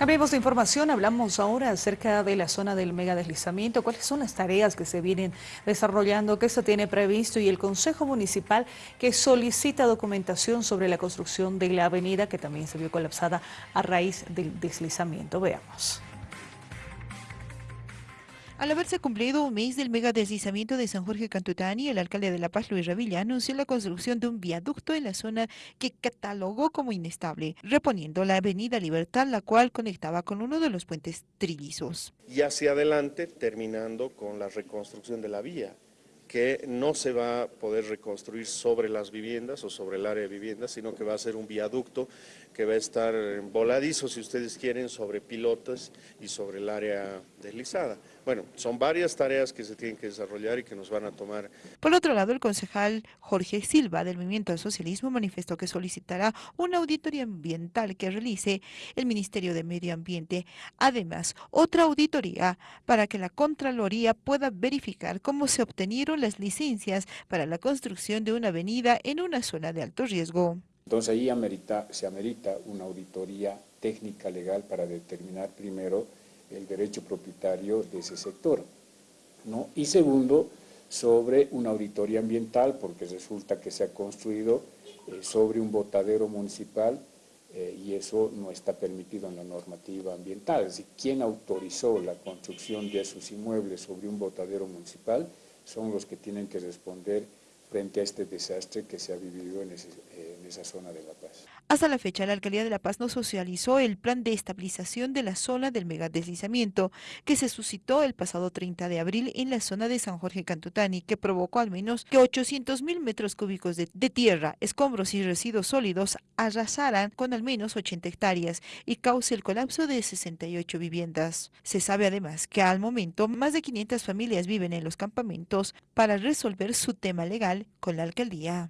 Cambiemos de información, hablamos ahora acerca de la zona del mega deslizamiento, cuáles son las tareas que se vienen desarrollando, qué se tiene previsto y el Consejo Municipal que solicita documentación sobre la construcción de la avenida que también se vio colapsada a raíz del deslizamiento. Veamos. Al haberse cumplido un mes del mega deslizamiento de San Jorge Cantutani, el alcalde de La Paz, Luis Revilla, anunció la construcción de un viaducto en la zona que catalogó como inestable, reponiendo la avenida Libertad, la cual conectaba con uno de los puentes trillizos. Y hacia adelante, terminando con la reconstrucción de la vía que no se va a poder reconstruir sobre las viviendas o sobre el área de viviendas, sino que va a ser un viaducto que va a estar voladizo, si ustedes quieren, sobre pilotos y sobre el área deslizada. Bueno, son varias tareas que se tienen que desarrollar y que nos van a tomar. Por otro lado, el concejal Jorge Silva del Movimiento al Socialismo manifestó que solicitará una auditoría ambiental que realice el Ministerio de Medio Ambiente. Además, otra auditoría para que la Contraloría pueda verificar cómo se obtenieron las licencias para la construcción de una avenida en una zona de alto riesgo. Entonces ahí amerita, se amerita una auditoría técnica legal para determinar primero el derecho propietario de ese sector. ¿no? Y segundo, sobre una auditoría ambiental, porque resulta que se ha construido eh, sobre un botadero municipal eh, y eso no está permitido en la normativa ambiental. Es decir, quien autorizó la construcción de esos inmuebles sobre un botadero municipal son los que tienen que responder frente a este desastre que se ha vivido en, esa zona de La Paz. Hasta la fecha, la Alcaldía de La Paz no socializó el plan de estabilización de la zona del megadeslizamiento que se suscitó el pasado 30 de abril en la zona de San Jorge Cantutani, que provocó al menos que 800 mil metros cúbicos de, de tierra, escombros y residuos sólidos arrasaran con al menos 80 hectáreas y cause el colapso de 68 viviendas. Se sabe además que al momento más de 500 familias viven en los campamentos para resolver su tema legal con la alcaldía.